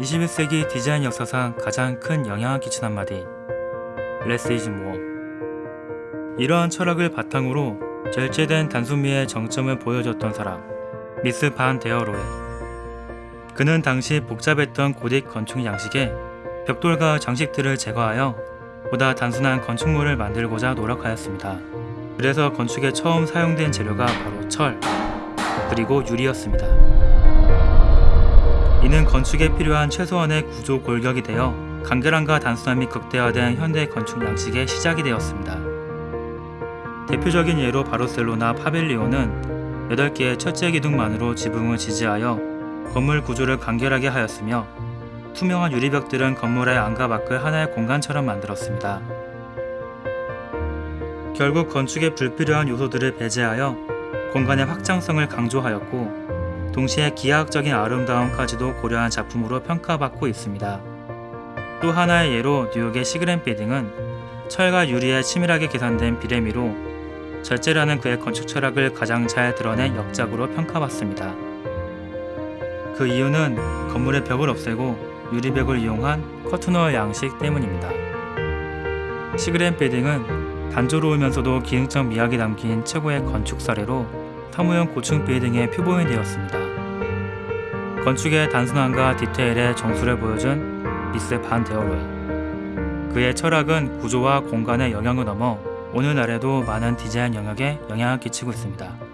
21세기 디자인 역사상 가장 큰 영향을 끼친 한마디 Less is more 이러한 철학을 바탕으로 절제된 단순미의 정점을 보여줬던 사람 미스 반 데어로에 그는 당시 복잡했던 고딕 건축 양식에 벽돌과 장식들을 제거하여 보다 단순한 건축물을 만들고자 노력하였습니다. 그래서 건축에 처음 사용된 재료가 바로 철 그리고 유리였습니다. 이는 건축에 필요한 최소한의 구조 골격이 되어 간결함과 단순함이 극대화된 현대 건축 양식의 시작이 되었습니다. 대표적인 예로 바르셀로나 파벨리오는 8개의 첫째 기둥만으로 지붕을 지지하여 건물 구조를 간결하게 하였으며 투명한 유리벽들은 건물의 안과 밖을 하나의 공간처럼 만들었습니다. 결국 건축에 불필요한 요소들을 배제하여 공간의 확장성을 강조하였고 동시에 기하학적인 아름다움까지도 고려한 작품으로 평가받고 있습니다. 또 하나의 예로 뉴욕의 시그렌 빌딩은 철과 유리에 치밀하게 계산된 비레미로 절제라는 그의 건축 철학을 가장 잘 드러낸 역작으로 평가받습니다. 그 이유는 건물의 벽을 없애고 유리벽을 이용한 커트너 양식 때문입니다. 시그렌 빌딩은 단조로우면서도 기능적 미학이 담긴 최고의 건축 사례로 사무용 고층 빌딩의 표본이 되었습니다. 건축의 단순함과 디테일의 정수를 보여준 미스 반 데어로이 그의 철학은 구조와 공간의 영역을 넘어 오늘날에도 많은 디자인 영역에 영향을 끼치고 있습니다.